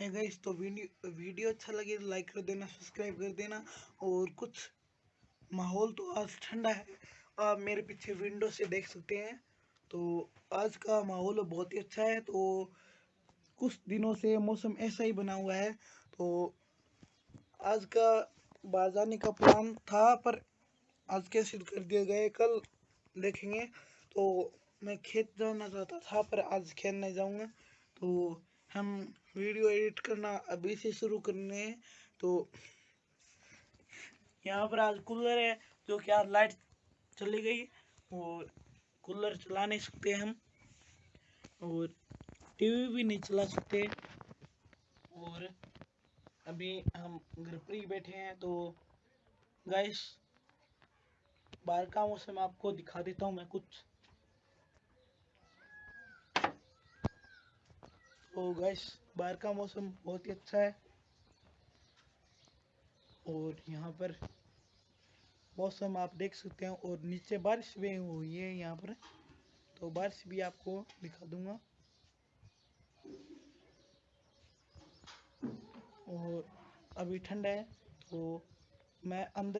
है गाइस तो video video अच्छा लगे तो लाइक कर देना सब्सक्राइब कर देना और कुछ माहौल तो आज ठंडा है। आप मेरे पीछे विंडो से देख सकते हैं। तो आज का माहौल बहुत ही अच्छा है। तो कुछ दिनों से मौसम ऐसा ही बना हुआ है। तो आज का बाहर जाने का प्लान था, पर आज कैंसिल कर दिया गया कल देखेंगे। तो मैं खेत जाना चाहता था, पर आज खेत नहीं जाऊँगा। तो हम वीडियो एडिट करना अभी से शुरू करने हैं तो यहाँ पर आज कूलर है, जो कि आज लाइट चली गई और कूलर चला नहीं सकते हम, और टीवी भी नहीं चला सकते। और अभी हम घर पर ही बैठे हैं तो गाइस बाहर का मौसम आपको दिखा देता हूँ मैं कुछ। तो गाइस बाहर का मौसम बहुत ही अच्छा है। और यहाँ पर मौसम आप देख सकते हैं, और नीचे बारिश भी हुई है यहाँ पर। तो बारिश भी आपको दिखा दूँगा। और अभी ठंड है तो मैं अंदर